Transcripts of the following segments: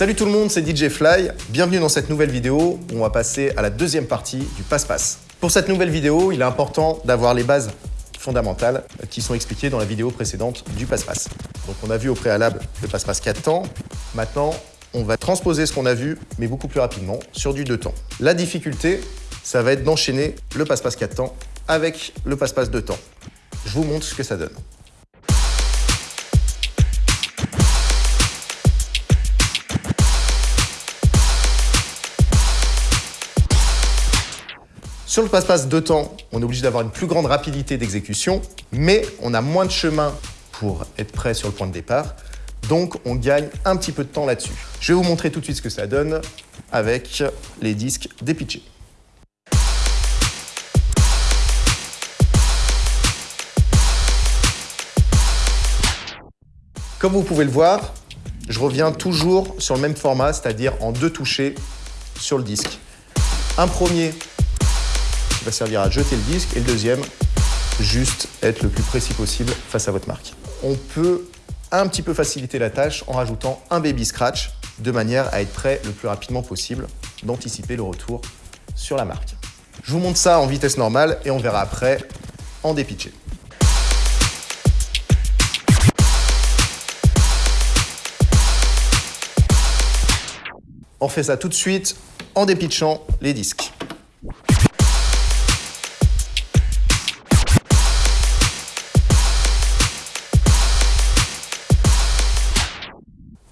Salut tout le monde, c'est DJ Fly. Bienvenue dans cette nouvelle vidéo où on va passer à la deuxième partie du passe-passe. Pour cette nouvelle vidéo, il est important d'avoir les bases fondamentales qui sont expliquées dans la vidéo précédente du passe-passe. Donc on a vu au préalable le passe-passe 4 temps. Maintenant, on va transposer ce qu'on a vu, mais beaucoup plus rapidement, sur du 2 temps. La difficulté, ça va être d'enchaîner le passe-passe 4 temps avec le passe-passe 2 temps. Je vous montre ce que ça donne. Sur le passe-passe de temps, on est obligé d'avoir une plus grande rapidité d'exécution, mais on a moins de chemin pour être prêt sur le point de départ. Donc, on gagne un petit peu de temps là-dessus. Je vais vous montrer tout de suite ce que ça donne avec les disques dépitchés. Comme vous pouvez le voir, je reviens toujours sur le même format, c'est-à-dire en deux touchés sur le disque. Un premier qui va servir à jeter le disque, et le deuxième, juste être le plus précis possible face à votre marque. On peut un petit peu faciliter la tâche en rajoutant un baby scratch de manière à être prêt le plus rapidement possible d'anticiper le retour sur la marque. Je vous montre ça en vitesse normale et on verra après en dépitché. On fait ça tout de suite en dépitchant les disques.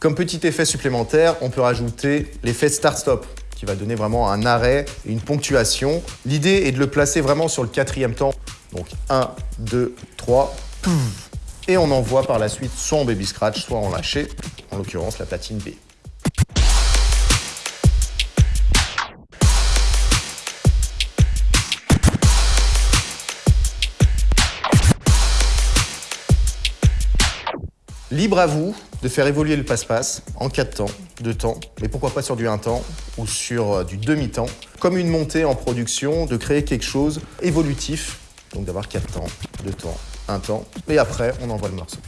Comme petit effet supplémentaire, on peut rajouter l'effet start-stop qui va donner vraiment un arrêt et une ponctuation. L'idée est de le placer vraiment sur le quatrième temps. Donc 1, 2, 3, et on envoie par la suite soit en baby scratch, soit en lâché, en l'occurrence la platine B. Libre à vous de faire évoluer le passe-passe en 4 temps, 2 temps, mais pourquoi pas sur du 1 temps ou sur euh, du demi-temps, comme une montée en production, de créer quelque chose évolutif, donc d'avoir 4 temps, 2 temps, 1 temps, et après on envoie le morceau.